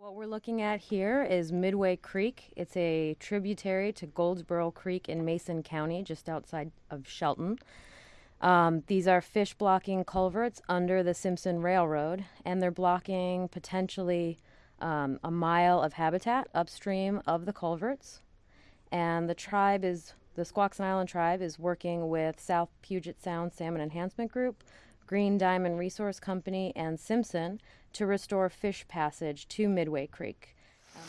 What we're looking at here is Midway Creek. It's a tributary to Goldsboro Creek in Mason County, just outside of Shelton. Um, these are fish blocking culverts under the Simpson Railroad, and they're blocking potentially um, a mile of habitat upstream of the culverts. And the tribe is, the Squaxin Island tribe is working with South Puget Sound Salmon Enhancement Group, Green Diamond Resource Company, and Simpson to restore fish passage to Midway Creek. Um,